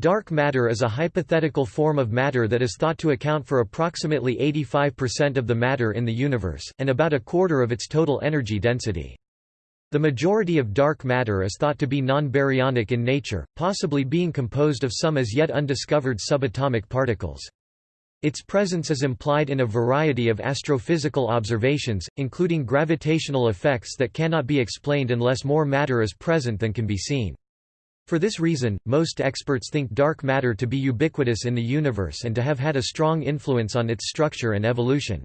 Dark matter is a hypothetical form of matter that is thought to account for approximately 85% of the matter in the universe, and about a quarter of its total energy density. The majority of dark matter is thought to be non-baryonic in nature, possibly being composed of some as yet undiscovered subatomic particles. Its presence is implied in a variety of astrophysical observations, including gravitational effects that cannot be explained unless more matter is present than can be seen. For this reason, most experts think dark matter to be ubiquitous in the universe and to have had a strong influence on its structure and evolution.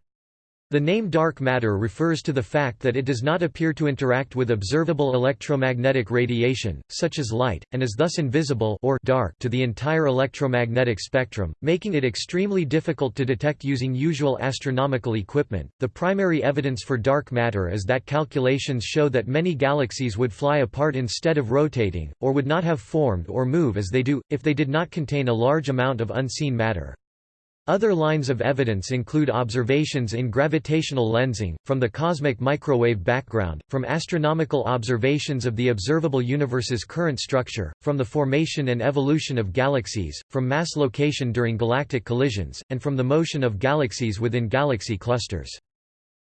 The name dark matter refers to the fact that it does not appear to interact with observable electromagnetic radiation, such as light, and is thus invisible or dark to the entire electromagnetic spectrum, making it extremely difficult to detect using usual astronomical equipment. The primary evidence for dark matter is that calculations show that many galaxies would fly apart instead of rotating, or would not have formed or move as they do, if they did not contain a large amount of unseen matter. Other lines of evidence include observations in gravitational lensing, from the cosmic microwave background, from astronomical observations of the observable universe's current structure, from the formation and evolution of galaxies, from mass location during galactic collisions, and from the motion of galaxies within galaxy clusters.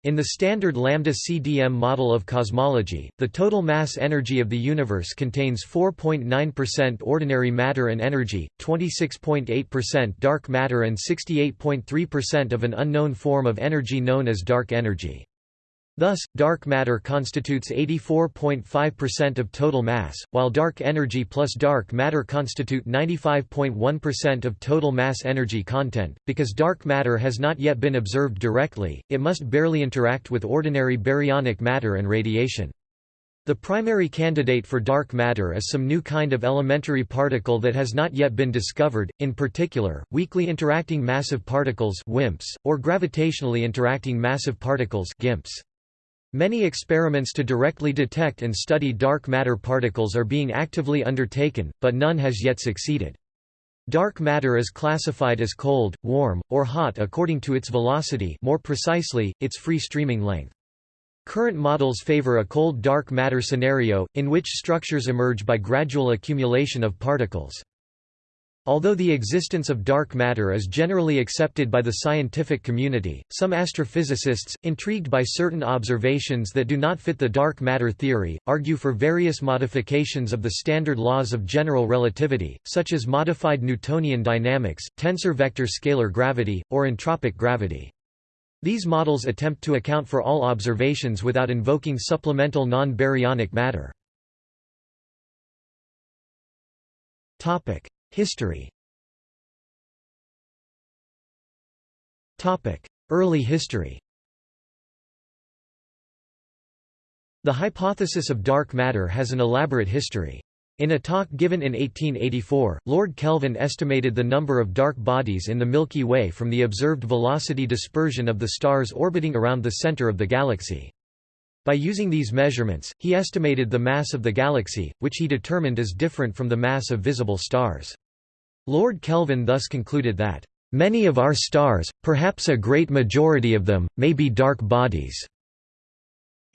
In the standard lambda-CDM model of cosmology, the total mass energy of the universe contains 4.9% ordinary matter and energy, 26.8% dark matter and 68.3% of an unknown form of energy known as dark energy. Thus, dark matter constitutes 84.5% of total mass, while dark energy plus dark matter constitute 95.1% of total mass energy content. Because dark matter has not yet been observed directly, it must barely interact with ordinary baryonic matter and radiation. The primary candidate for dark matter is some new kind of elementary particle that has not yet been discovered, in particular, weakly interacting massive particles WIMPs, or gravitationally interacting massive particles GIMPs. Many experiments to directly detect and study dark matter particles are being actively undertaken, but none has yet succeeded. Dark matter is classified as cold, warm, or hot according to its velocity more precisely, its free streaming length. Current models favor a cold dark matter scenario, in which structures emerge by gradual accumulation of particles. Although the existence of dark matter is generally accepted by the scientific community, some astrophysicists, intrigued by certain observations that do not fit the dark matter theory, argue for various modifications of the standard laws of general relativity, such as modified Newtonian dynamics, tensor vector scalar gravity, or entropic gravity. These models attempt to account for all observations without invoking supplemental non-baryonic matter. History Early history The hypothesis of dark matter has an elaborate history. In a talk given in 1884, Lord Kelvin estimated the number of dark bodies in the Milky Way from the observed velocity dispersion of the stars orbiting around the center of the galaxy. By using these measurements, he estimated the mass of the galaxy, which he determined as different from the mass of visible stars. Lord Kelvin thus concluded that, "...many of our stars, perhaps a great majority of them, may be dark bodies."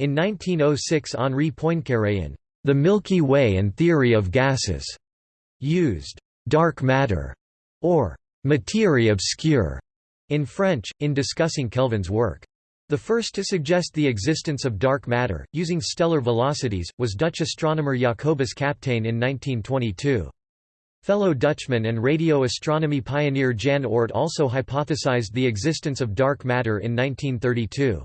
In 1906 Henri Poincaré in The Milky Way and Theory of Gases used «dark matter» or «matière obscure» in French, in discussing Kelvin's work. The first to suggest the existence of dark matter, using stellar velocities, was Dutch astronomer Jacobus Kapteyn in 1922. Fellow Dutchman and radio astronomy pioneer Jan Oort also hypothesized the existence of dark matter in 1932.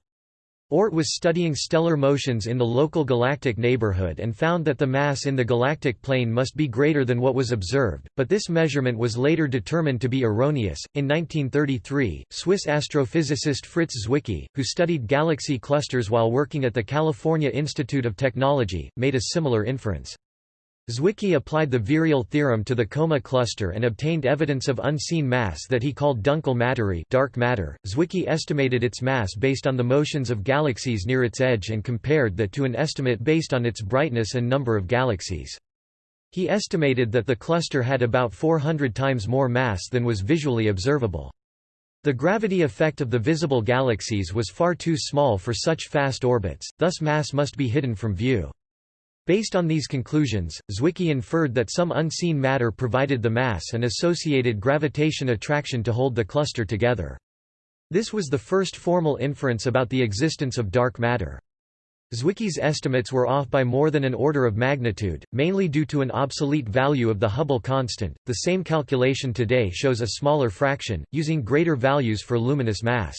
Oort was studying stellar motions in the local galactic neighborhood and found that the mass in the galactic plane must be greater than what was observed, but this measurement was later determined to be erroneous. In 1933, Swiss astrophysicist Fritz Zwicky, who studied galaxy clusters while working at the California Institute of Technology, made a similar inference. Zwicky applied the virial theorem to the Coma cluster and obtained evidence of unseen mass that he called dunkle materie dark matter. Zwicky estimated its mass based on the motions of galaxies near its edge and compared that to an estimate based on its brightness and number of galaxies. He estimated that the cluster had about 400 times more mass than was visually observable. The gravity effect of the visible galaxies was far too small for such fast orbits, thus mass must be hidden from view. Based on these conclusions, Zwicky inferred that some unseen matter provided the mass and associated gravitation attraction to hold the cluster together. This was the first formal inference about the existence of dark matter. Zwicky's estimates were off by more than an order of magnitude, mainly due to an obsolete value of the Hubble constant. The same calculation today shows a smaller fraction, using greater values for luminous mass.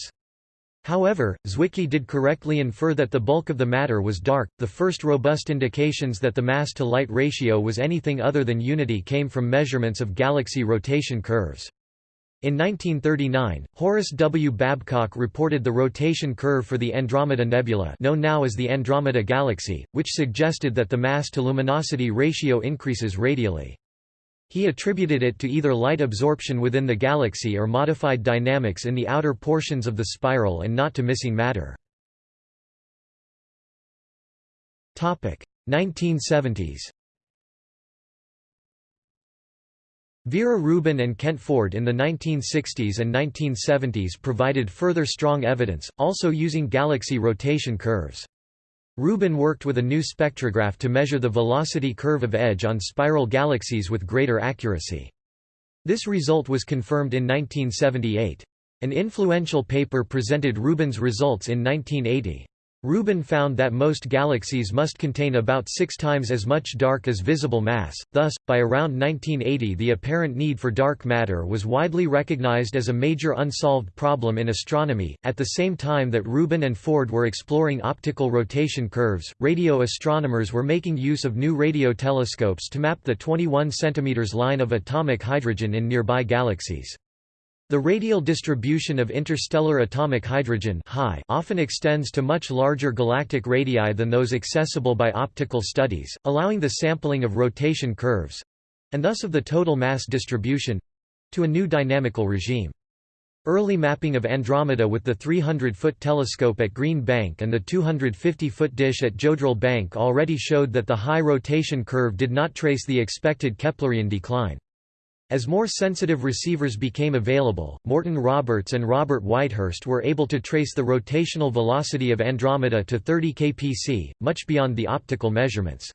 However, Zwicky did correctly infer that the bulk of the matter was dark. The first robust indications that the mass to light ratio was anything other than unity came from measurements of galaxy rotation curves. In 1939, Horace W. Babcock reported the rotation curve for the Andromeda Nebula known now as the Andromeda Galaxy, which suggested that the mass-to-luminosity ratio increases radially. He attributed it to either light absorption within the galaxy or modified dynamics in the outer portions of the spiral and not to missing matter. 1970s Vera Rubin and Kent Ford in the 1960s and 1970s provided further strong evidence, also using galaxy rotation curves. Rubin worked with a new spectrograph to measure the velocity curve of edge on spiral galaxies with greater accuracy. This result was confirmed in 1978. An influential paper presented Rubin's results in 1980. Rubin found that most galaxies must contain about six times as much dark as visible mass, thus, by around 1980 the apparent need for dark matter was widely recognized as a major unsolved problem in astronomy. At the same time that Rubin and Ford were exploring optical rotation curves, radio astronomers were making use of new radio telescopes to map the 21 cm line of atomic hydrogen in nearby galaxies. The radial distribution of interstellar atomic hydrogen often extends to much larger galactic radii than those accessible by optical studies, allowing the sampling of rotation curves—and thus of the total mass distribution—to a new dynamical regime. Early mapping of Andromeda with the 300-foot telescope at Green Bank and the 250-foot dish at Jodrell Bank already showed that the high rotation curve did not trace the expected Keplerian decline. As more sensitive receivers became available, Morton Roberts and Robert Whitehurst were able to trace the rotational velocity of Andromeda to 30 kpc, much beyond the optical measurements.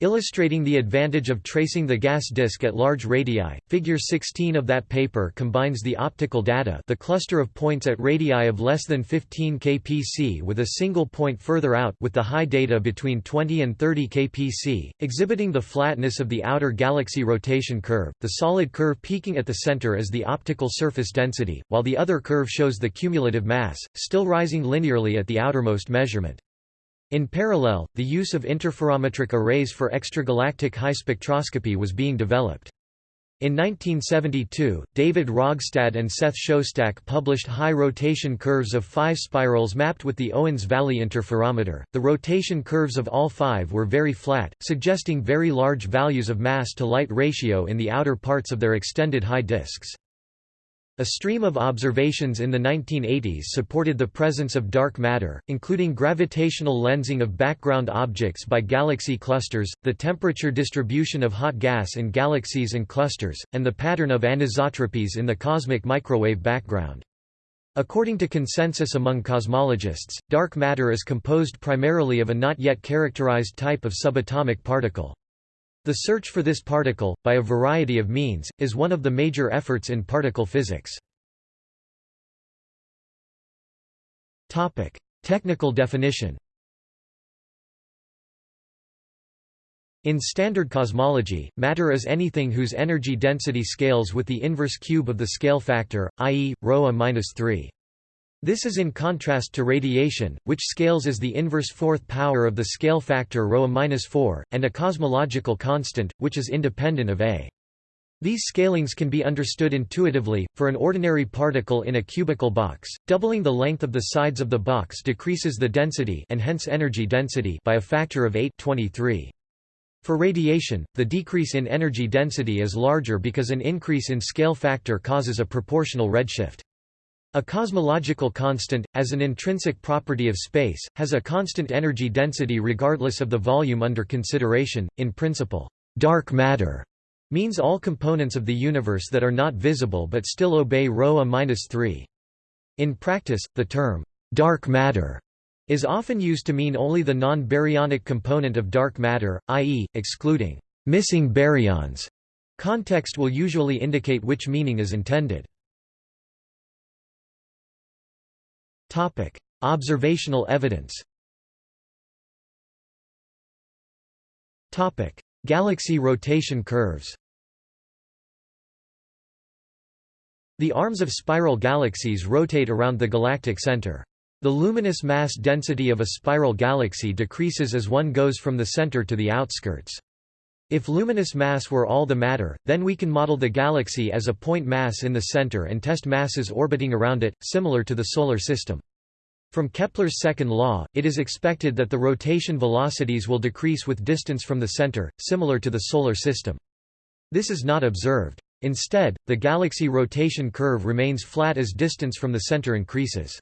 Illustrating the advantage of tracing the gas disk at large radii, figure 16 of that paper combines the optical data the cluster of points at radii of less than 15 kpc with a single point further out with the high data between 20 and 30 kpc, exhibiting the flatness of the outer galaxy rotation curve, the solid curve peaking at the center as the optical surface density, while the other curve shows the cumulative mass, still rising linearly at the outermost measurement. In parallel, the use of interferometric arrays for extragalactic high spectroscopy was being developed. In 1972, David Rogstad and Seth Shostak published high rotation curves of five spirals mapped with the Owens Valley Interferometer. The rotation curves of all five were very flat, suggesting very large values of mass to light ratio in the outer parts of their extended high disks. A stream of observations in the 1980s supported the presence of dark matter, including gravitational lensing of background objects by galaxy clusters, the temperature distribution of hot gas in galaxies and clusters, and the pattern of anisotropies in the cosmic microwave background. According to consensus among cosmologists, dark matter is composed primarily of a not yet characterized type of subatomic particle. The search for this particle, by a variety of means, is one of the major efforts in particle physics. Technical definition In standard cosmology, matter is anything whose energy density scales with the inverse cube of the scale factor, i.e., ρ-3. This is in contrast to radiation, which scales as the inverse fourth power of the scale factor ρ-4, and a cosmological constant, which is independent of A. These scalings can be understood intuitively. For an ordinary particle in a cubical box, doubling the length of the sides of the box decreases the density and hence energy density by a factor of 8 23. For radiation, the decrease in energy density is larger because an increase in scale factor causes a proportional redshift. A cosmological constant, as an intrinsic property of space, has a constant energy density regardless of the volume under consideration. In principle, dark matter means all components of the universe that are not visible but still obey ρ a-3. In practice, the term dark matter is often used to mean only the non-baryonic component of dark matter, i.e., excluding missing baryons. Context will usually indicate which meaning is intended. Topic: Observational evidence. Topic: Galaxy rotation curves. The arms of spiral galaxies rotate around the galactic center. The luminous mass density of a spiral galaxy decreases as one goes from the center to the outskirts. If luminous mass were all the matter, then we can model the galaxy as a point mass in the center and test masses orbiting around it, similar to the Solar System. From Kepler's second law, it is expected that the rotation velocities will decrease with distance from the center, similar to the Solar System. This is not observed. Instead, the galaxy rotation curve remains flat as distance from the center increases.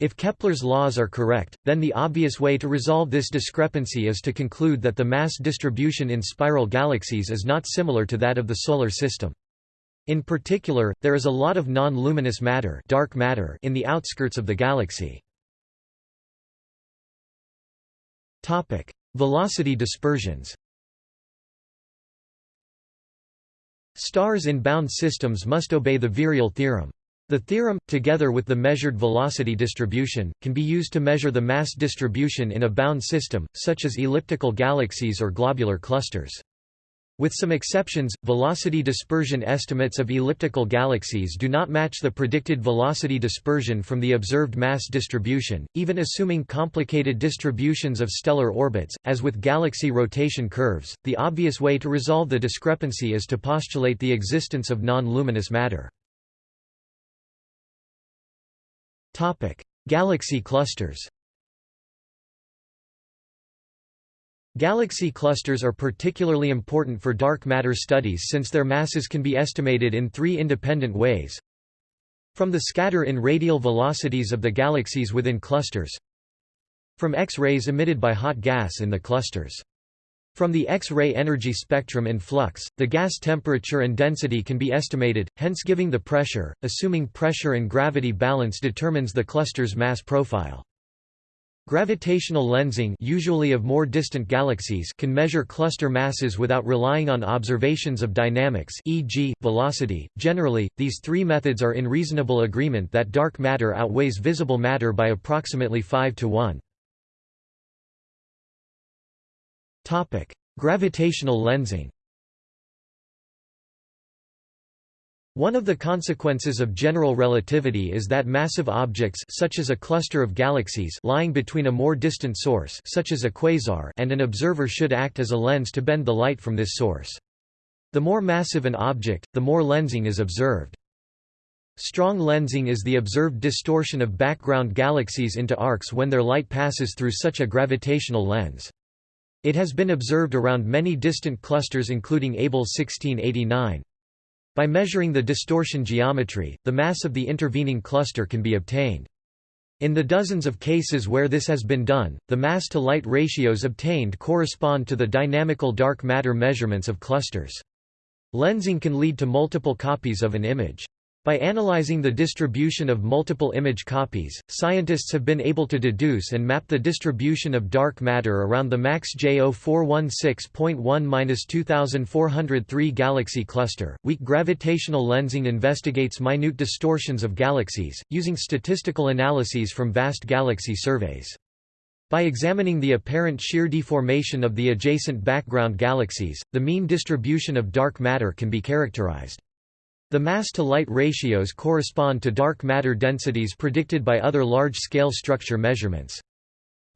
If Kepler's laws are correct, then the obvious way to resolve this discrepancy is to conclude that the mass distribution in spiral galaxies is not similar to that of the Solar System. In particular, there is a lot of non-luminous matter, dark matter in the outskirts of the galaxy. Velocity dispersions Stars in bound systems must obey the virial theorem. The theorem, together with the measured velocity distribution, can be used to measure the mass distribution in a bound system, such as elliptical galaxies or globular clusters. With some exceptions, velocity dispersion estimates of elliptical galaxies do not match the predicted velocity dispersion from the observed mass distribution, even assuming complicated distributions of stellar orbits. As with galaxy rotation curves, the obvious way to resolve the discrepancy is to postulate the existence of non-luminous matter. Galaxy clusters. Galaxy clusters are particularly important for dark matter studies since their masses can be estimated in three independent ways. From the scatter in radial velocities of the galaxies within clusters. From X-rays emitted by hot gas in the clusters. From the X-ray energy spectrum in flux, the gas temperature and density can be estimated, hence giving the pressure, assuming pressure and gravity balance determines the cluster's mass profile. Gravitational lensing usually of more distant galaxies can measure cluster masses without relying on observations of dynamics e.g., velocity. Generally, these three methods are in reasonable agreement that dark matter outweighs visible matter by approximately 5 to 1. Topic: Gravitational lensing. One of the consequences of general relativity is that massive objects such as a cluster of galaxies lying between a more distant source such as a quasar and an observer should act as a lens to bend the light from this source. The more massive an object, the more lensing is observed. Strong lensing is the observed distortion of background galaxies into arcs when their light passes through such a gravitational lens. It has been observed around many distant clusters including Abell 1689. By measuring the distortion geometry, the mass of the intervening cluster can be obtained. In the dozens of cases where this has been done, the mass-to-light ratios obtained correspond to the dynamical dark matter measurements of clusters. Lensing can lead to multiple copies of an image. By analyzing the distribution of multiple image copies, scientists have been able to deduce and map the distribution of dark matter around the MACS J0416.1-2403 galaxy cluster. Weak gravitational lensing investigates minute distortions of galaxies, using statistical analyses from vast galaxy surveys. By examining the apparent shear deformation of the adjacent background galaxies, the mean distribution of dark matter can be characterized. The mass-to-light ratios correspond to dark matter densities predicted by other large-scale structure measurements.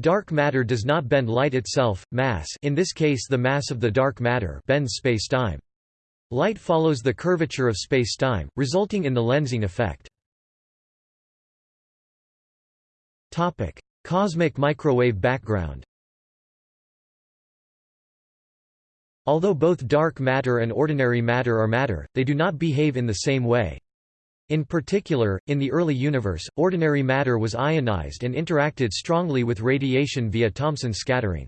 Dark matter does not bend light itself, mass in this case the mass of the dark matter bends spacetime. Light follows the curvature of spacetime, resulting in the lensing effect. Cosmic microwave background Although both dark matter and ordinary matter are matter, they do not behave in the same way. In particular, in the early universe, ordinary matter was ionized and interacted strongly with radiation via Thomson scattering.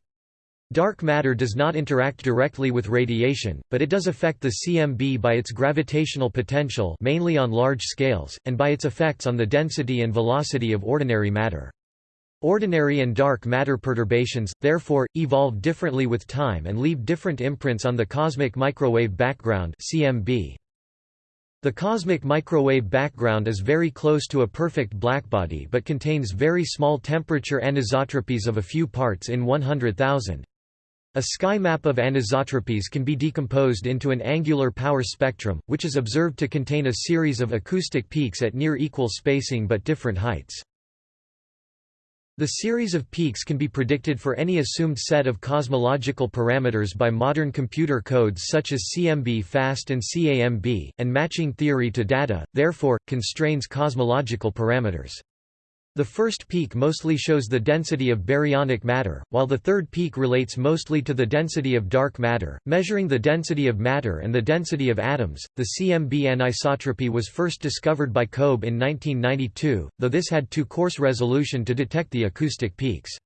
Dark matter does not interact directly with radiation, but it does affect the CMB by its gravitational potential mainly on large scales, and by its effects on the density and velocity of ordinary matter. Ordinary and dark matter perturbations, therefore, evolve differently with time and leave different imprints on the cosmic microwave background CMB. The cosmic microwave background is very close to a perfect blackbody but contains very small temperature anisotropies of a few parts in 100,000. A sky map of anisotropies can be decomposed into an angular power spectrum, which is observed to contain a series of acoustic peaks at near equal spacing but different heights. The series of peaks can be predicted for any assumed set of cosmological parameters by modern computer codes such as CMB fast and CAMB, and matching theory to data, therefore, constrains cosmological parameters. The first peak mostly shows the density of baryonic matter, while the third peak relates mostly to the density of dark matter, measuring the density of matter and the density of atoms. The CMB anisotropy was first discovered by COBE in 1992, though this had too coarse resolution to detect the acoustic peaks.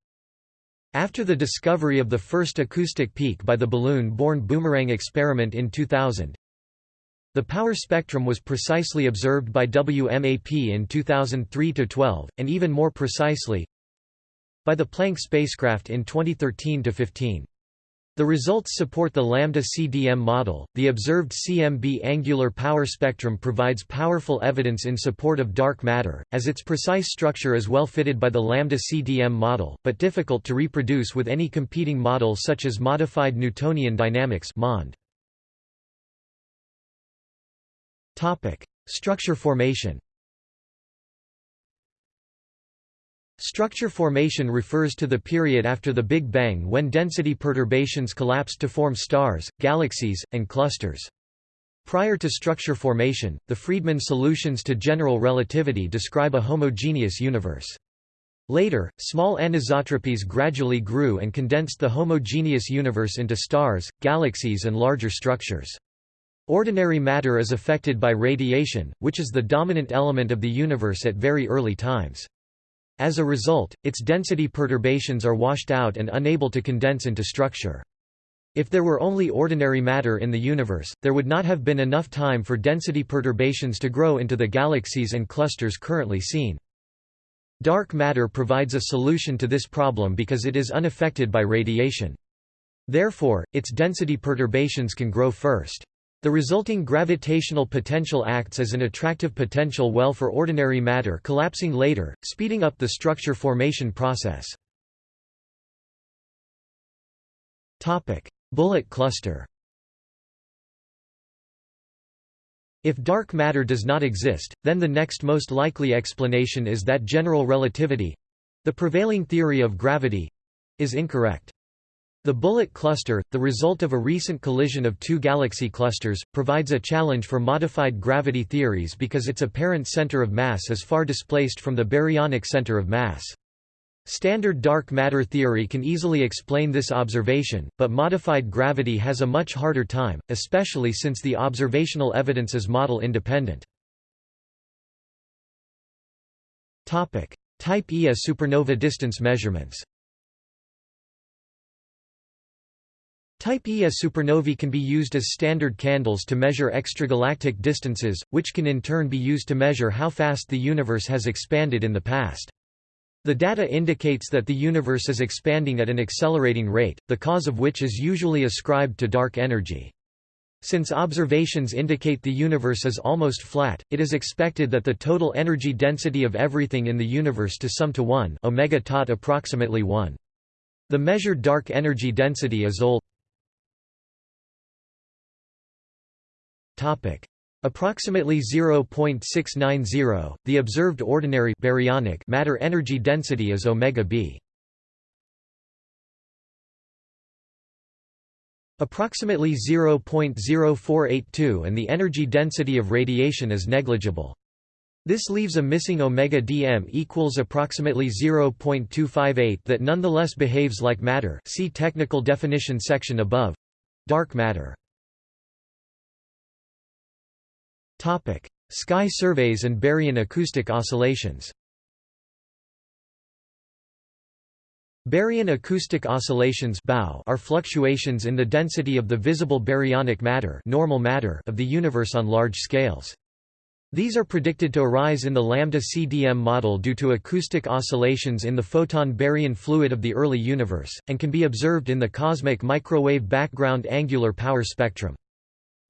After the discovery of the first acoustic peak by the balloon-borne boomerang experiment in 2000, the power spectrum was precisely observed by WMAP in 2003–12, and even more precisely by the Planck spacecraft in 2013–15. The results support the lambda CDM model. The observed CMB angular power spectrum provides powerful evidence in support of dark matter, as its precise structure is well fitted by the lambda CDM model, but difficult to reproduce with any competing model such as modified Newtonian dynamics (MOND). Topic: Structure formation. Structure formation refers to the period after the Big Bang when density perturbations collapsed to form stars, galaxies, and clusters. Prior to structure formation, the Friedmann solutions to general relativity describe a homogeneous universe. Later, small anisotropies gradually grew and condensed the homogeneous universe into stars, galaxies and larger structures. Ordinary matter is affected by radiation, which is the dominant element of the universe at very early times. As a result, its density perturbations are washed out and unable to condense into structure. If there were only ordinary matter in the universe, there would not have been enough time for density perturbations to grow into the galaxies and clusters currently seen. Dark matter provides a solution to this problem because it is unaffected by radiation. Therefore, its density perturbations can grow first. The resulting gravitational potential acts as an attractive potential well for ordinary matter collapsing later, speeding up the structure formation process. Bullet cluster If dark matter does not exist, then the next most likely explanation is that general relativity—the prevailing theory of gravity—is incorrect. The bullet cluster, the result of a recent collision of two galaxy clusters, provides a challenge for modified gravity theories because its apparent center of mass is far displaced from the baryonic center of mass. Standard dark matter theory can easily explain this observation, but modified gravity has a much harder time, especially since the observational evidence is model independent. Type Ia supernova distance measurements Type Ia supernovae can be used as standard candles to measure extragalactic distances, which can in turn be used to measure how fast the universe has expanded in the past. The data indicates that the universe is expanding at an accelerating rate, the cause of which is usually ascribed to dark energy. Since observations indicate the universe is almost flat, it is expected that the total energy density of everything in the universe to sum to 1 omega tot approximately 1. The measured dark energy density is old Topic. Approximately 0.690, the observed ordinary baryonic matter energy density is omega b. Approximately 0.0482 and the energy density of radiation is negligible. This leaves a missing omega dm equals approximately 0.258 that nonetheless behaves like matter see technical definition section above. Dark matter Topic: Sky surveys and baryon acoustic oscillations. Baryon acoustic oscillations are fluctuations in the density of the visible baryonic matter, normal matter of the universe on large scales. These are predicted to arise in the lambda CDM model due to acoustic oscillations in the photon baryon fluid of the early universe, and can be observed in the cosmic microwave background angular power spectrum.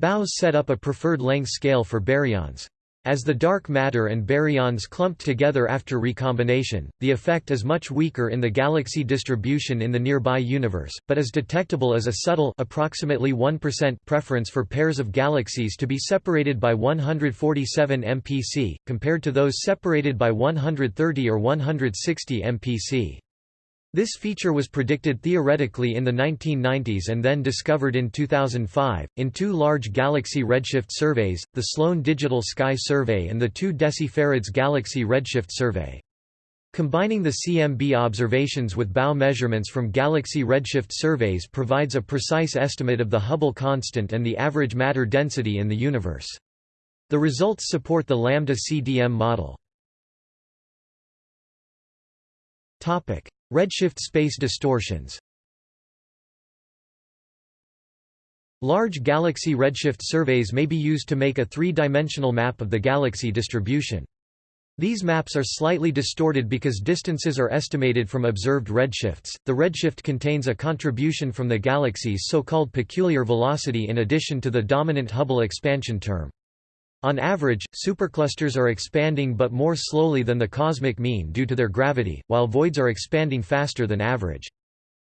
Bowes set up a preferred length scale for baryons. As the dark matter and baryons clumped together after recombination, the effect is much weaker in the galaxy distribution in the nearby universe, but is detectable as a subtle approximately 1% preference for pairs of galaxies to be separated by 147 mpc, compared to those separated by 130 or 160 mpc. This feature was predicted theoretically in the 1990s and then discovered in 2005, in two large galaxy redshift surveys, the Sloan Digital Sky Survey and the 2 Decifarads Galaxy Redshift Survey. Combining the CMB observations with bow measurements from galaxy redshift surveys provides a precise estimate of the Hubble constant and the average matter density in the universe. The results support the lambda CDM model. Redshift space distortions Large galaxy redshift surveys may be used to make a three-dimensional map of the galaxy distribution. These maps are slightly distorted because distances are estimated from observed redshifts. The redshift contains a contribution from the galaxy's so-called peculiar velocity in addition to the dominant Hubble expansion term. On average, superclusters are expanding but more slowly than the cosmic mean due to their gravity, while voids are expanding faster than average.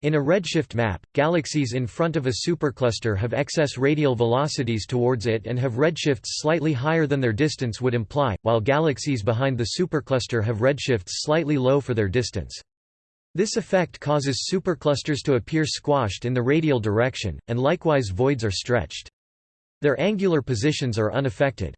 In a redshift map, galaxies in front of a supercluster have excess radial velocities towards it and have redshifts slightly higher than their distance would imply, while galaxies behind the supercluster have redshifts slightly low for their distance. This effect causes superclusters to appear squashed in the radial direction, and likewise voids are stretched. Their angular positions are unaffected.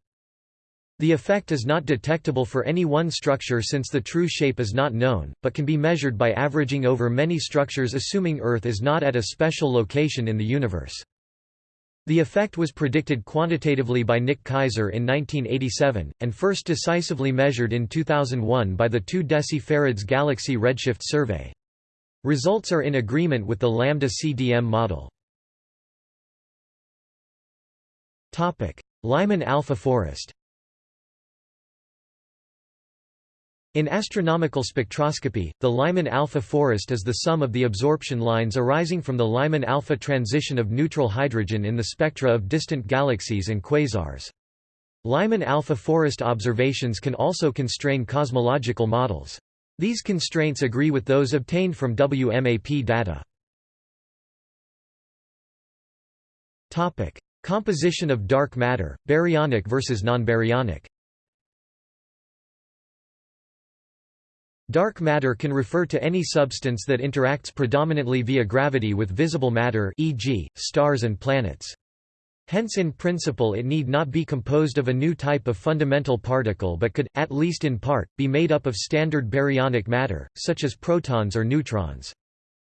The effect is not detectable for any one structure since the true shape is not known, but can be measured by averaging over many structures assuming Earth is not at a special location in the universe. The effect was predicted quantitatively by Nick Kaiser in 1987, and first decisively measured in 2001 by the 2 Decifarads Galaxy Redshift Survey. Results are in agreement with the Lambda CDM model. Lyman alpha forest In astronomical spectroscopy, the Lyman alpha forest is the sum of the absorption lines arising from the Lyman alpha transition of neutral hydrogen in the spectra of distant galaxies and quasars. Lyman alpha forest observations can also constrain cosmological models. These constraints agree with those obtained from WMAP data. Composition of dark matter, baryonic versus nonbaryonic Dark matter can refer to any substance that interacts predominantly via gravity with visible matter e.g., stars and planets. Hence in principle it need not be composed of a new type of fundamental particle but could, at least in part, be made up of standard baryonic matter, such as protons or neutrons.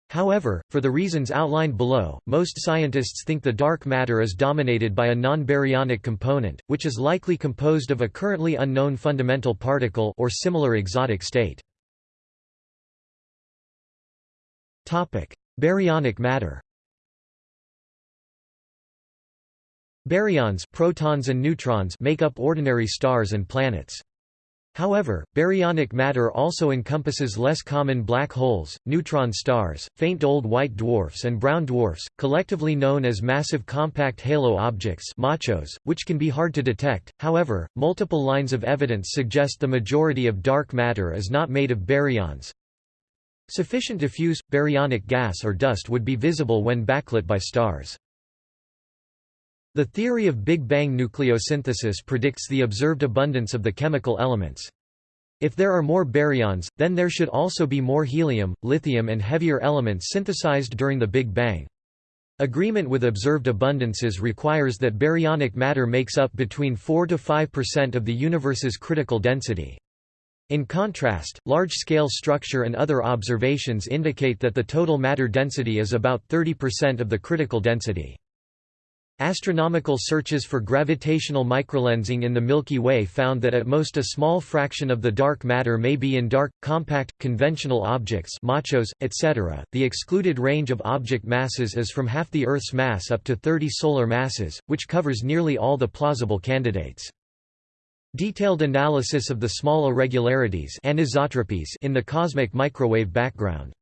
However, for the reasons outlined below, most scientists think the dark matter is dominated by a non-baryonic component, which is likely composed of a currently unknown fundamental particle or similar exotic state. Topic: Baryonic matter Baryons protons and neutrons make up ordinary stars and planets. However, baryonic matter also encompasses less common black holes, neutron stars, faint old white dwarfs and brown dwarfs, collectively known as massive compact halo objects MACHOs, which can be hard to detect. However, multiple lines of evidence suggest the majority of dark matter is not made of baryons. Sufficient diffuse, baryonic gas or dust would be visible when backlit by stars. The theory of Big Bang nucleosynthesis predicts the observed abundance of the chemical elements. If there are more baryons, then there should also be more helium, lithium and heavier elements synthesized during the Big Bang. Agreement with observed abundances requires that baryonic matter makes up between 4 to 5% of the universe's critical density. In contrast, large-scale structure and other observations indicate that the total matter density is about 30% of the critical density. Astronomical searches for gravitational microlensing in the Milky Way found that at most a small fraction of the dark matter may be in dark, compact, conventional objects machos, etc. The excluded range of object masses is from half the Earth's mass up to 30 solar masses, which covers nearly all the plausible candidates. Detailed analysis of the small irregularities anisotropies in the cosmic microwave background.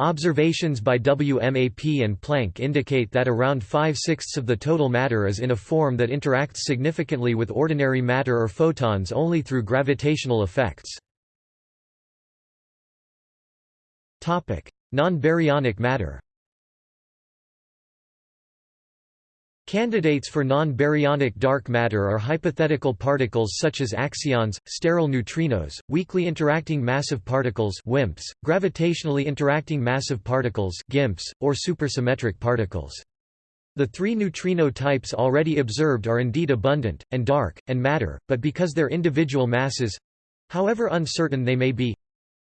Observations by WMAP and Planck indicate that around five-sixths of the total matter is in a form that interacts significantly with ordinary matter or photons only through gravitational effects. Non-baryonic matter Candidates for non-baryonic dark matter are hypothetical particles such as axions, sterile neutrinos, weakly interacting massive particles WIMPs, gravitationally interacting massive particles GIMPs, or supersymmetric particles. The three neutrino types already observed are indeed abundant, and dark, and matter, but because their individual masses—however uncertain they may be,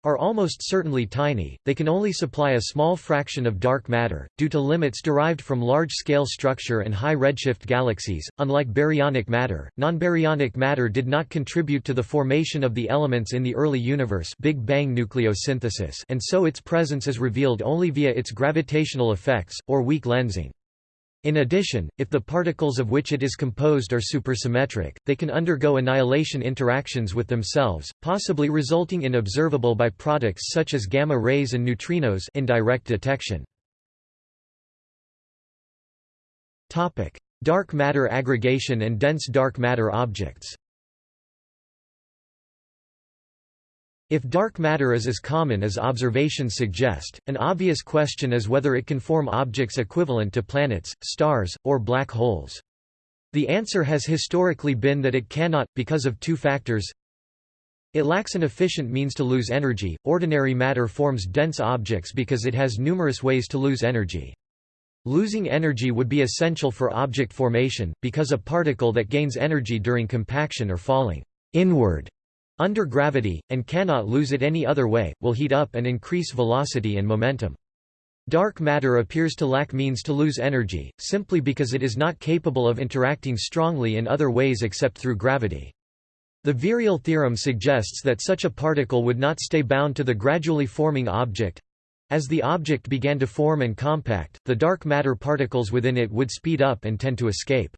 are almost certainly tiny, they can only supply a small fraction of dark matter, due to limits derived from large-scale structure and high redshift galaxies. Unlike baryonic matter, non-baryonic matter did not contribute to the formation of the elements in the early universe Big Bang nucleosynthesis and so its presence is revealed only via its gravitational effects, or weak lensing. In addition, if the particles of which it is composed are supersymmetric, they can undergo annihilation interactions with themselves, possibly resulting in observable byproducts such as gamma rays and neutrinos indirect detection. Dark matter aggregation and dense dark matter objects If dark matter is as common as observations suggest, an obvious question is whether it can form objects equivalent to planets, stars, or black holes. The answer has historically been that it cannot, because of two factors. It lacks an efficient means to lose energy. Ordinary matter forms dense objects because it has numerous ways to lose energy. Losing energy would be essential for object formation, because a particle that gains energy during compaction or falling inward under gravity, and cannot lose it any other way, will heat up and increase velocity and momentum. Dark matter appears to lack means to lose energy, simply because it is not capable of interacting strongly in other ways except through gravity. The virial theorem suggests that such a particle would not stay bound to the gradually forming object. As the object began to form and compact, the dark matter particles within it would speed up and tend to escape.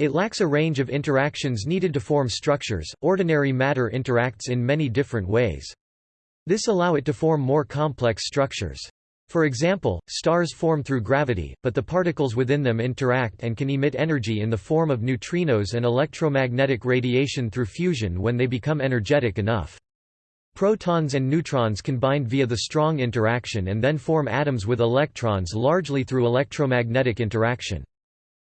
It lacks a range of interactions needed to form structures. Ordinary matter interacts in many different ways. This allow it to form more complex structures. For example, stars form through gravity, but the particles within them interact and can emit energy in the form of neutrinos and electromagnetic radiation through fusion when they become energetic enough. Protons and neutrons can bind via the strong interaction and then form atoms with electrons largely through electromagnetic interaction.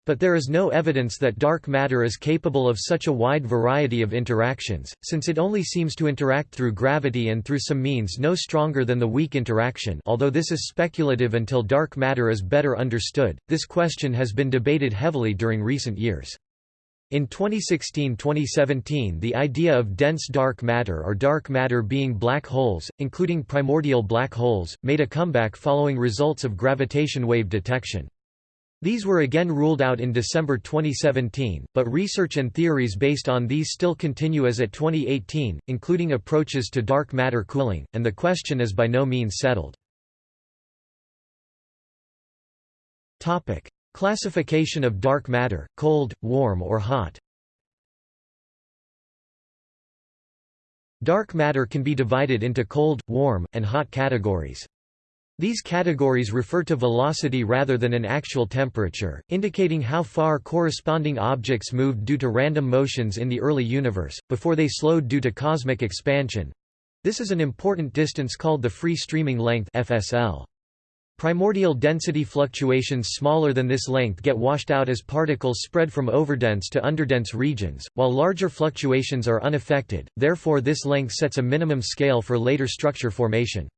But there is no evidence that dark matter is capable of such a wide variety of interactions, since it only seems to interact through gravity and through some means no stronger than the weak interaction although this is speculative until dark matter is better understood, this question has been debated heavily during recent years. In 2016–2017 the idea of dense dark matter or dark matter being black holes, including primordial black holes, made a comeback following results of gravitation wave detection. These were again ruled out in December 2017, but research and theories based on these still continue as at 2018, including approaches to dark matter cooling, and the question is by no means settled. Topic: Classification of dark matter, cold, warm or hot Dark matter can be divided into cold, warm, and hot categories. These categories refer to velocity rather than an actual temperature, indicating how far corresponding objects moved due to random motions in the early universe, before they slowed due to cosmic expansion. This is an important distance called the free streaming length FSL. Primordial density fluctuations smaller than this length get washed out as particles spread from overdense to underdense regions, while larger fluctuations are unaffected, therefore this length sets a minimum scale for later structure formation.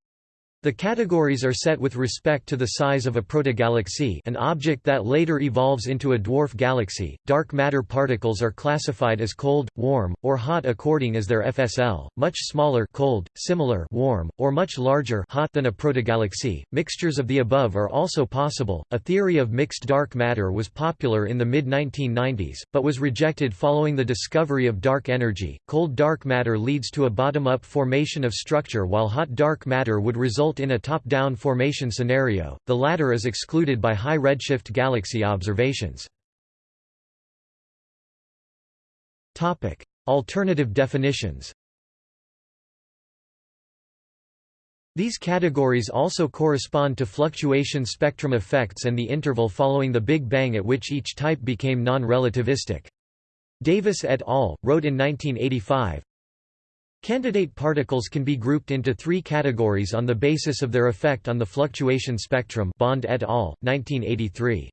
The categories are set with respect to the size of a protogalaxy an object that later evolves into a dwarf galaxy. Dark matter particles are classified as cold, warm, or hot according as their FSL, much smaller cold, similar warm, or much larger hot than a protogalaxy. Mixtures of the above are also possible. A theory of mixed dark matter was popular in the mid-1990s, but was rejected following the discovery of dark energy. Cold dark matter leads to a bottom-up formation of structure while hot dark matter would result result in a top-down formation scenario, the latter is excluded by high redshift galaxy observations. Alternative definitions These categories also correspond to fluctuation spectrum effects and the interval following the Big Bang at which each type became non-relativistic. Davis et al. wrote in 1985, Candidate particles can be grouped into three categories on the basis of their effect on the fluctuation spectrum Bond et al., 1983.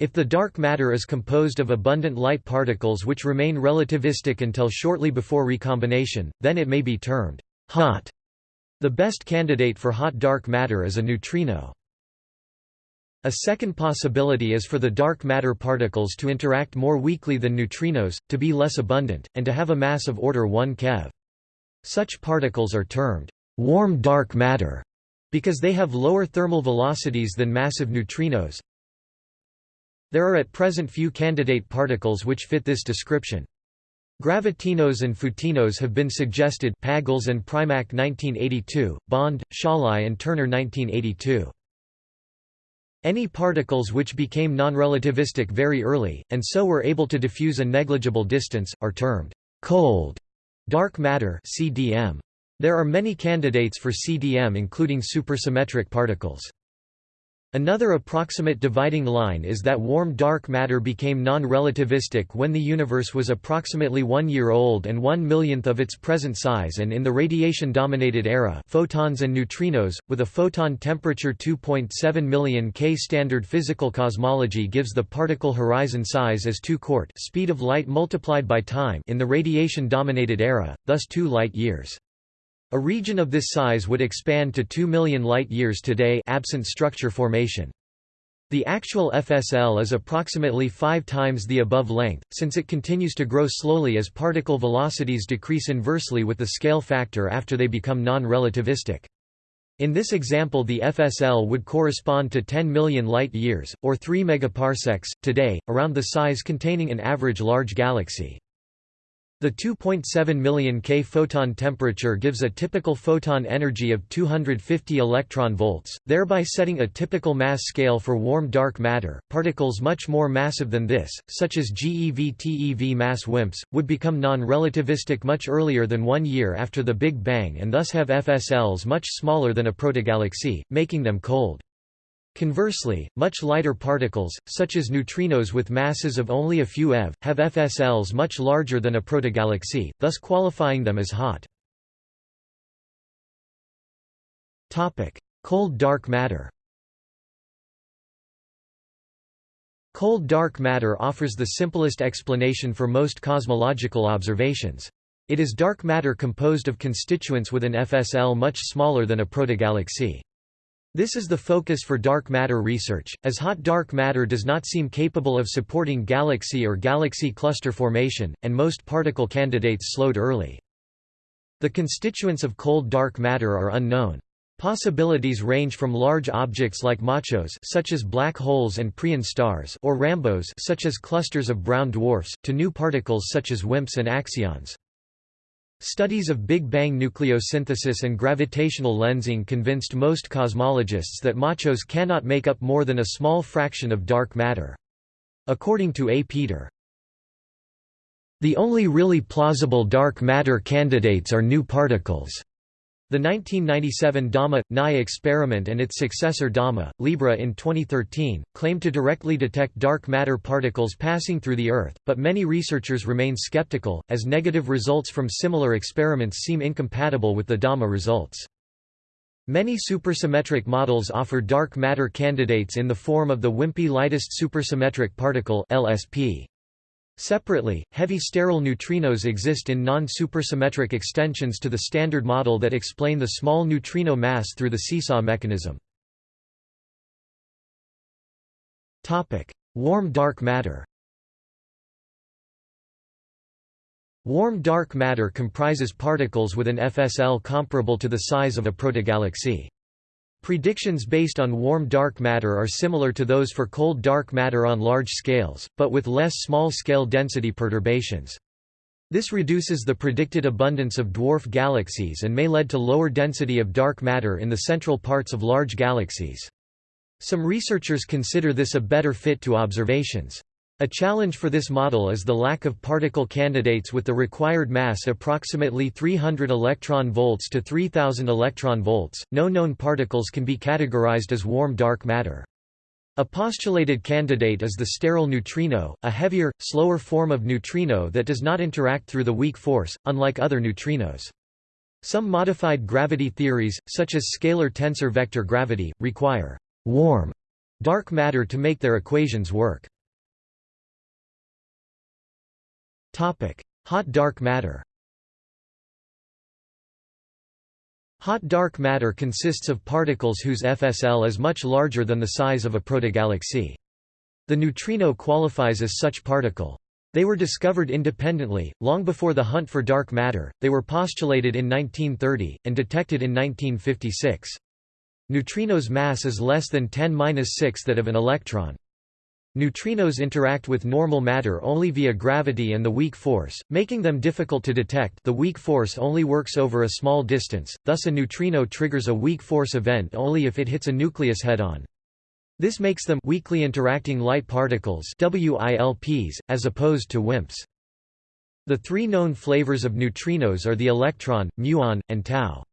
If the dark matter is composed of abundant light particles which remain relativistic until shortly before recombination, then it may be termed hot. The best candidate for hot dark matter is a neutrino. A second possibility is for the dark matter particles to interact more weakly than neutrinos, to be less abundant, and to have a mass of order 1 keV. Such particles are termed warm dark matter because they have lower thermal velocities than massive neutrinos. There are at present few candidate particles which fit this description. Gravitinos and photinos have been suggested Pagels and Primack 1982, Bond, Szalay and Turner 1982. Any particles which became non-relativistic very early, and so were able to diffuse a negligible distance, are termed cold dark matter CDM. There are many candidates for CDM including supersymmetric particles. Another approximate dividing line is that warm dark matter became non-relativistic when the universe was approximately one year old and one millionth of its present size and in the radiation-dominated era photons and neutrinos, with a photon temperature 2.7 million K. Standard physical cosmology gives the particle horizon size as 2 quart speed of light multiplied by time in the radiation-dominated era, thus 2 light-years. A region of this size would expand to 2 million light-years today absent structure formation. The actual FSL is approximately 5 times the above length, since it continues to grow slowly as particle velocities decrease inversely with the scale factor after they become non-relativistic. In this example the FSL would correspond to 10 million light-years, or 3 megaparsecs, today, around the size containing an average large galaxy. The 2.7 million K photon temperature gives a typical photon energy of 250 electron volts, thereby setting a typical mass scale for warm dark matter. Particles much more massive than this, such as GeV-TeV mass WIMPs, would become non-relativistic much earlier than one year after the Big Bang and thus have FSLs much smaller than a protogalaxy, making them cold. Conversely, much lighter particles, such as neutrinos with masses of only a few eV, have FSLs much larger than a protogalaxy, thus qualifying them as hot. Cold dark matter Cold dark matter offers the simplest explanation for most cosmological observations. It is dark matter composed of constituents with an FSL much smaller than a protogalaxy. This is the focus for dark matter research, as hot dark matter does not seem capable of supporting galaxy or galaxy cluster formation, and most particle candidates slowed early. The constituents of cold dark matter are unknown. Possibilities range from large objects like machos such as black holes and Preon stars or rambos such as clusters of brown dwarfs, to new particles such as WIMPs and axions. Studies of Big Bang nucleosynthesis and gravitational lensing convinced most cosmologists that machos cannot make up more than a small fraction of dark matter. According to A. Peter, the only really plausible dark matter candidates are new particles. The 1997 DAMA-NIE experiment and its successor DAMA, Libra in 2013, claimed to directly detect dark matter particles passing through the Earth, but many researchers remain skeptical, as negative results from similar experiments seem incompatible with the DAMA results. Many supersymmetric models offer dark matter candidates in the form of the wimpy lightest supersymmetric particle LSP. Separately, heavy sterile neutrinos exist in non-supersymmetric extensions to the Standard Model that explain the small neutrino mass through the seesaw mechanism. Warm dark matter Warm dark matter comprises particles with an FSL comparable to the size of a protogalaxy. Predictions based on warm dark matter are similar to those for cold dark matter on large scales, but with less small-scale density perturbations. This reduces the predicted abundance of dwarf galaxies and may lead to lower density of dark matter in the central parts of large galaxies. Some researchers consider this a better fit to observations. A challenge for this model is the lack of particle candidates with the required mass approximately 300 electron volts to 3000 electron volts. No known particles can be categorized as warm dark matter. A postulated candidate is the sterile neutrino, a heavier, slower form of neutrino that does not interact through the weak force, unlike other neutrinos. Some modified gravity theories, such as scalar tensor vector gravity, require warm dark matter to make their equations work. Hot dark matter Hot dark matter consists of particles whose FSL is much larger than the size of a protogalaxy. The neutrino qualifies as such particle. They were discovered independently, long before the hunt for dark matter, they were postulated in 1930, and detected in 1956. Neutrinos' mass is less than 10-6 that of an electron. Neutrinos interact with normal matter only via gravity and the weak force, making them difficult to detect the weak force only works over a small distance, thus a neutrino triggers a weak force event only if it hits a nucleus head-on. This makes them weakly interacting light particles WILPs, as opposed to WIMPs. The three known flavors of neutrinos are the electron, muon, and tau.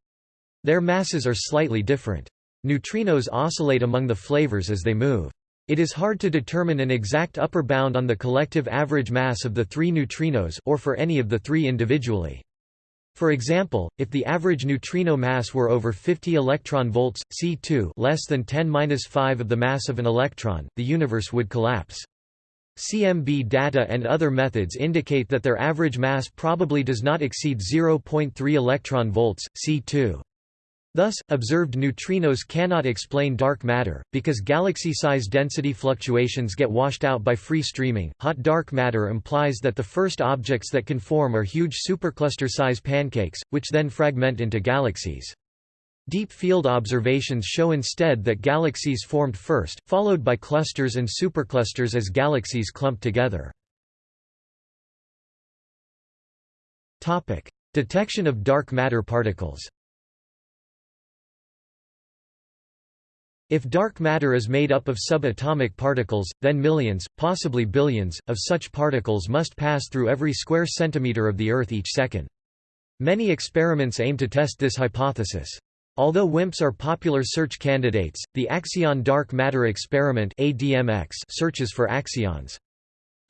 Their masses are slightly different. Neutrinos oscillate among the flavors as they move. It is hard to determine an exact upper bound on the collective average mass of the three neutrinos or for any of the three individually. For example, if the average neutrino mass were over 50 electron volts, C2 less than 10^-5 of the mass of an electron, the universe would collapse. CMB data and other methods indicate that their average mass probably does not exceed 0.3 electron volts, C2. Thus, observed neutrinos cannot explain dark matter, because galaxy size density fluctuations get washed out by free streaming. Hot dark matter implies that the first objects that can form are huge supercluster size pancakes, which then fragment into galaxies. Deep field observations show instead that galaxies formed first, followed by clusters and superclusters as galaxies clump together. Detection of dark matter particles If dark matter is made up of subatomic particles, then millions, possibly billions, of such particles must pass through every square centimeter of the Earth each second. Many experiments aim to test this hypothesis. Although WIMPs are popular search candidates, the Axion Dark Matter Experiment searches for axions.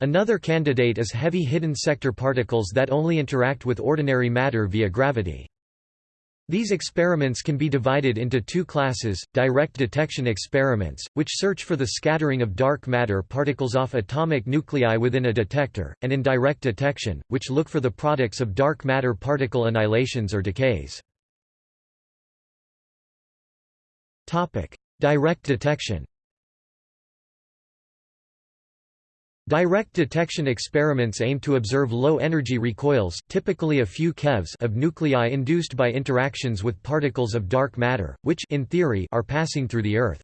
Another candidate is heavy hidden sector particles that only interact with ordinary matter via gravity. These experiments can be divided into two classes, direct detection experiments, which search for the scattering of dark matter particles off atomic nuclei within a detector, and indirect detection, which look for the products of dark matter particle annihilations or decays. Direct detection Direct detection experiments aim to observe low-energy recoils typically a few kevs of nuclei induced by interactions with particles of dark matter, which in theory are passing through the Earth.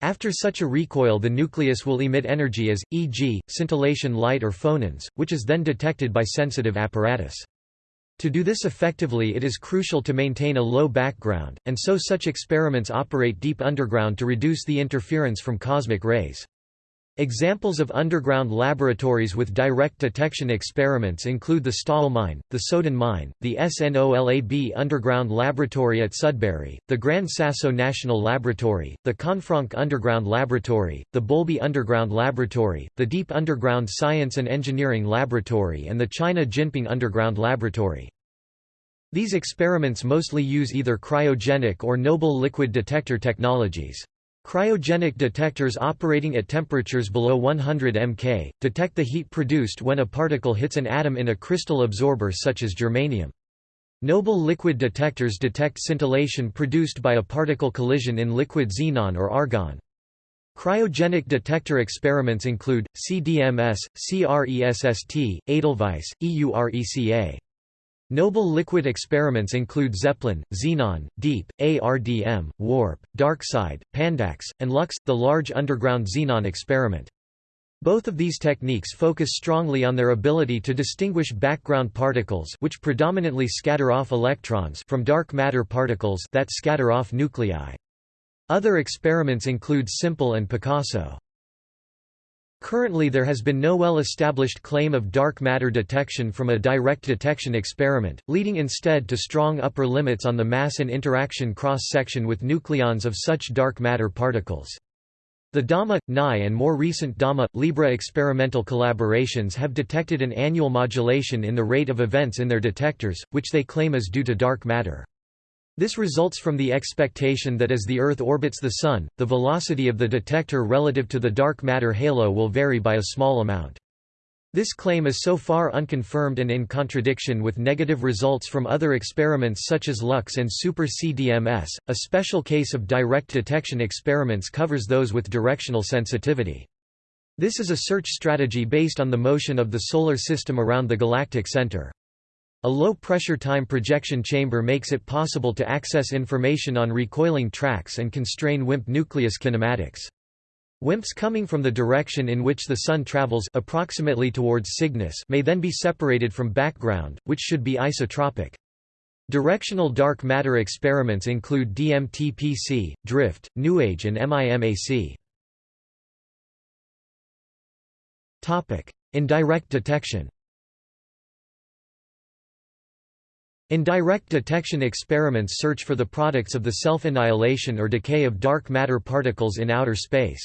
After such a recoil the nucleus will emit energy as, e.g., scintillation light or phonons, which is then detected by sensitive apparatus. To do this effectively it is crucial to maintain a low background, and so such experiments operate deep underground to reduce the interference from cosmic rays. Examples of underground laboratories with direct detection experiments include the Stawell Mine, the Soudan Mine, the SNOLAB Underground Laboratory at Sudbury, the Gran Sasso National Laboratory, the Canfranc Underground Laboratory, the Boulby Underground Laboratory, the Deep Underground Science and Engineering Laboratory and the China Jinping Underground Laboratory. These experiments mostly use either cryogenic or noble liquid detector technologies. Cryogenic detectors operating at temperatures below 100 mK, detect the heat produced when a particle hits an atom in a crystal absorber such as germanium. Noble liquid detectors detect scintillation produced by a particle collision in liquid xenon or argon. Cryogenic detector experiments include, CDMS, CRESST, Edelweiss, EURECA. Noble liquid experiments include ZEPLIN, Xenon, DEAP, ARDM, Warp, Darkside, Pandax, and Lux, the Large Underground Xenon experiment. Both of these techniques focus strongly on their ability to distinguish background particles which predominantly scatter off electrons from dark matter particles that scatter off nuclei. Other experiments include SIMPLE and Picasso. Currently there has been no well-established claim of dark matter detection from a direct detection experiment, leading instead to strong upper limits on the mass and interaction cross-section with nucleons of such dark matter particles. The DAMA, NI and more recent DAMA, Libra experimental collaborations have detected an annual modulation in the rate of events in their detectors, which they claim is due to dark matter. This results from the expectation that as the Earth orbits the Sun, the velocity of the detector relative to the dark matter halo will vary by a small amount. This claim is so far unconfirmed and in contradiction with negative results from other experiments such as LUX and Super CDMS. A special case of direct detection experiments covers those with directional sensitivity. This is a search strategy based on the motion of the Solar System around the galactic center. A low-pressure time projection chamber makes it possible to access information on recoiling tracks and constrain WIMP nucleus kinematics. WIMPs coming from the direction in which the Sun travels approximately towards Cygnus may then be separated from background, which should be isotropic. Directional dark matter experiments include DMTPC, DRIFT, NEWAGE and MIMAC. Indirect detection Indirect detection experiments search for the products of the self-annihilation or decay of dark matter particles in outer space.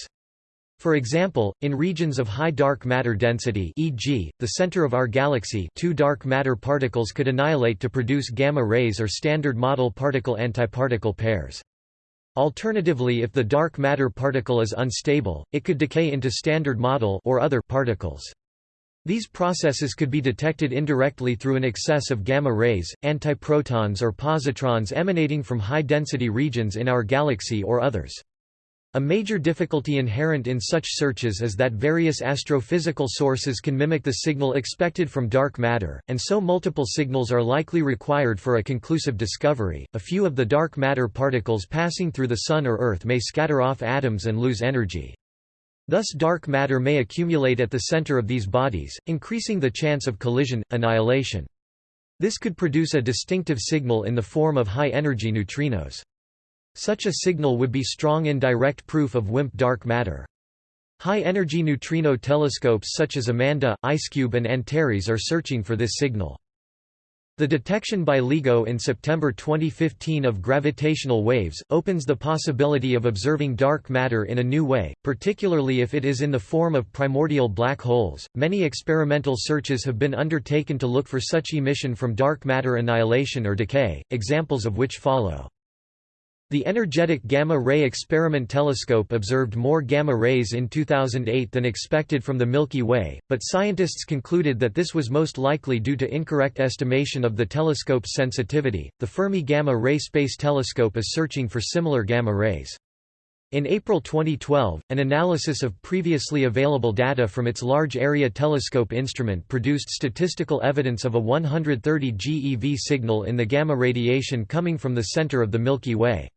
For example, in regions of high dark matter density e.g., the center of our galaxy two dark matter particles could annihilate to produce gamma rays or standard model particle-antiparticle pairs. Alternatively if the dark matter particle is unstable, it could decay into standard model or other particles. These processes could be detected indirectly through an excess of gamma rays, antiprotons or positrons emanating from high-density regions in our galaxy or others. A major difficulty inherent in such searches is that various astrophysical sources can mimic the signal expected from dark matter, and so multiple signals are likely required for a conclusive discovery. A few of the dark matter particles passing through the Sun or Earth may scatter off atoms and lose energy. Thus dark matter may accumulate at the center of these bodies, increasing the chance of collision, annihilation. This could produce a distinctive signal in the form of high-energy neutrinos. Such a signal would be strong indirect proof of WIMP dark matter. High-energy neutrino telescopes such as AMANDA, IceCube and Antares are searching for this signal. The detection by LIGO in September 2015 of gravitational waves, opens the possibility of observing dark matter in a new way, particularly if it is in the form of primordial black holes. Many experimental searches have been undertaken to look for such emission from dark matter annihilation or decay, examples of which follow. The Energetic Gamma Ray Experiment Telescope observed more gamma rays in 2008 than expected from the Milky Way, but scientists concluded that this was most likely due to incorrect estimation of the telescope's sensitivity. The Fermi Gamma Ray Space Telescope is searching for similar gamma rays. In April 2012, an analysis of previously available data from its Large Area Telescope instrument produced statistical evidence of a 130 GeV signal in the gamma radiation coming from the center of the Milky Way.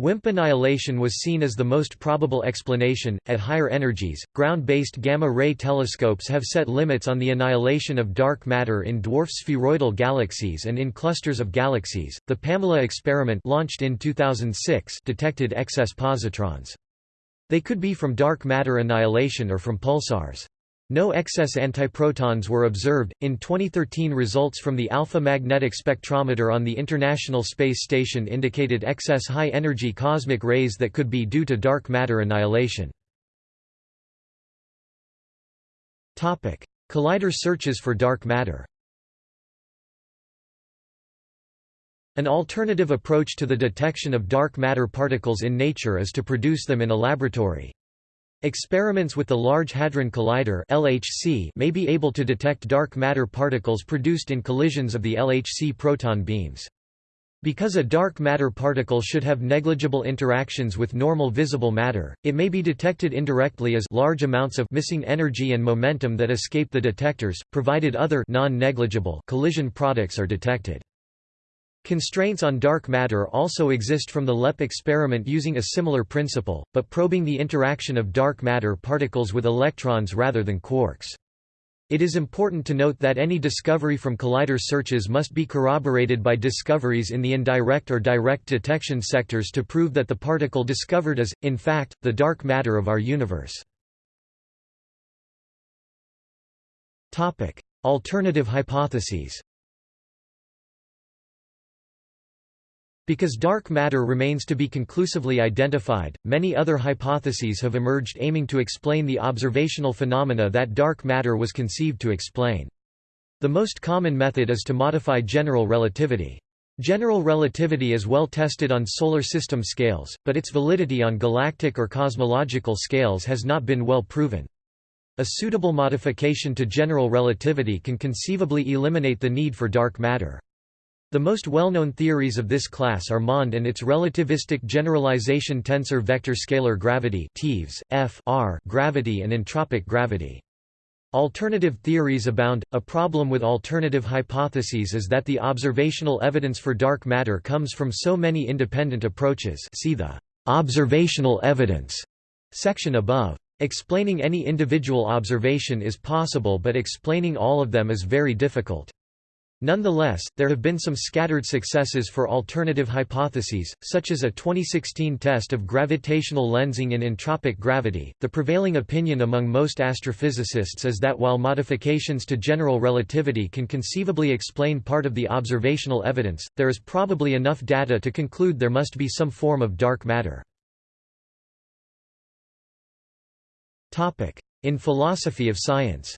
WIMP annihilation was seen as the most probable explanation. At higher energies, ground based gamma ray telescopes have set limits on the annihilation of dark matter in dwarf spheroidal galaxies and in clusters of galaxies. The PAMELA experiment, launched in 2006, detected excess positrons. They could be from dark matter annihilation or from pulsars. No excess antiprotons were observed. In 2013, results from the alpha magnetic spectrometer on the International Space Station indicated excess high energy cosmic rays that could be due to dark matter annihilation. Topic: Collider searches for dark matter. An alternative approach to the detection of dark matter particles in nature is to produce them in a laboratory. Experiments with the Large Hadron Collider (LHC) may be able to detect dark matter particles produced in collisions of the LHC proton beams. Because a dark matter particle should have negligible interactions with normal visible matter, it may be detected indirectly as large amounts of missing energy and momentum that escape the detectors, provided other non-negligible collision products are detected. Constraints on dark matter also exist from the LEP experiment using a similar principle, but probing the interaction of dark matter particles with electrons rather than quarks. It is important to note that any discovery from collider searches must be corroborated by discoveries in the indirect or direct detection sectors to prove that the particle discovered is, in fact, the dark matter of our universe. Alternative hypotheses Because dark matter remains to be conclusively identified, many other hypotheses have emerged aiming to explain the observational phenomena that dark matter was conceived to explain. The most common method is to modify general relativity. General relativity is well tested on solar system scales, but its validity on galactic or cosmological scales has not been well proven. A suitable modification to general relativity can conceivably eliminate the need for dark matter. The most well-known theories of this class are MOND and its relativistic generalization tensor vector scalar gravity F R gravity and entropic gravity. Alternative theories abound. A problem with alternative hypotheses is that the observational evidence for dark matter comes from so many independent approaches. See the observational evidence section above. Explaining any individual observation is possible but explaining all of them is very difficult. Nonetheless, there have been some scattered successes for alternative hypotheses, such as a 2016 test of gravitational lensing in entropic gravity. The prevailing opinion among most astrophysicists is that while modifications to general relativity can conceivably explain part of the observational evidence, there is probably enough data to conclude there must be some form of dark matter. Topic: In philosophy of science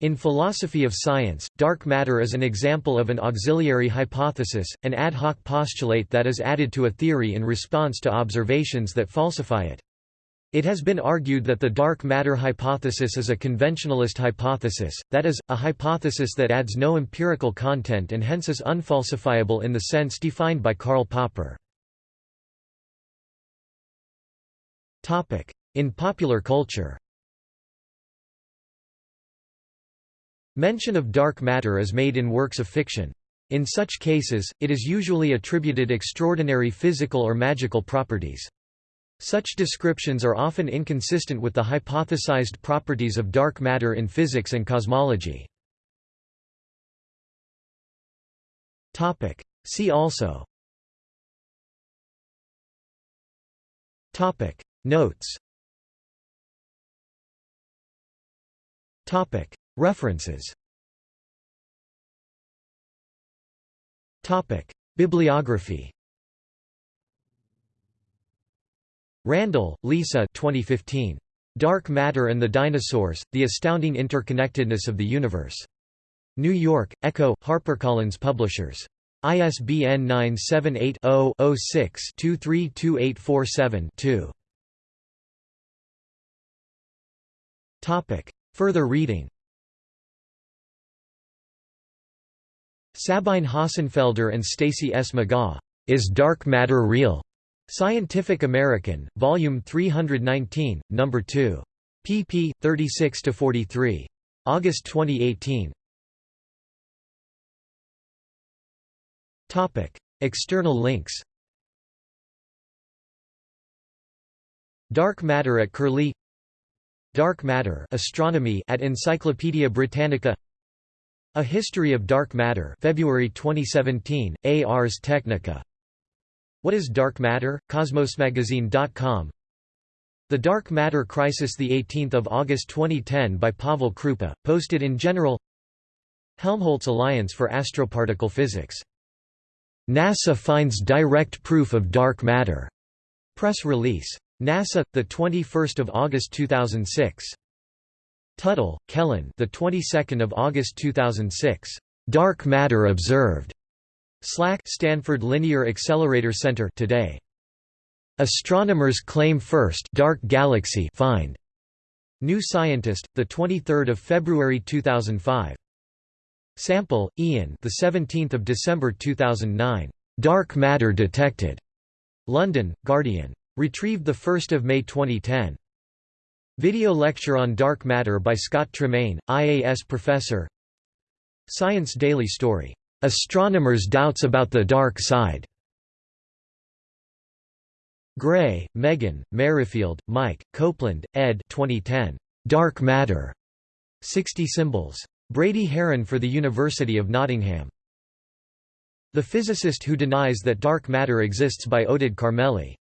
In philosophy of science, dark matter is an example of an auxiliary hypothesis, an ad hoc postulate that is added to a theory in response to observations that falsify it. It has been argued that the dark matter hypothesis is a conventionalist hypothesis, that is, a hypothesis that adds no empirical content and hence is unfalsifiable in the sense defined by Karl Popper. In popular culture Mention of dark matter is made in works of fiction. In such cases, it is usually attributed extraordinary physical or magical properties. Such descriptions are often inconsistent with the hypothesized properties of dark matter in physics and cosmology. See also Notes References. Bibliography. Randall, Lisa. 2015. Dark Matter and the Dinosaurs, The Astounding Interconnectedness of the Universe. New York, Ecco, HarperCollins Publishers. ISBN 978 0 6 232847 2 Further reading Sabine Hossenfelder and Stacy S. McGaugh, Is Dark Matter Real? Scientific American, Volume 319, No. 2. pp. 36–43. August 2018. External links Dark matter at Curlie Dark matter astronomy at Encyclopaedia Britannica a History of Dark Matter February 2017, Ars Technica. What is Dark Matter? Cosmosmagazine.com The Dark Matter Crisis 18 August 2010 by Pavel Kroupa, posted in general Helmholtz Alliance for Astroparticle Physics. NASA finds direct proof of dark matter. Press release. NASA, the 21st of August 2006. Tuttle, Kelen. The 22nd of August 2006. Dark matter observed. SLAC Stanford Linear Accelerator Center today. Astronomers claim first dark galaxy find. New Scientist, the 23rd of February 2005. Sample, Ian. The 17th of December 2009. Dark matter detected. London, Guardian. Retrieved the 1st of May 2010. Video lecture on dark matter by Scott Tremaine, IAS professor Science Daily Story. "'Astronomers' Doubts About the Dark Side' Gray, Megan, Merrifield, Mike, Copeland, ed. 2010. Dark Matter. 60 Symbols. Brady Haran for the University of Nottingham. The Physicist Who Denies That Dark Matter Exists by Oded Carmeli.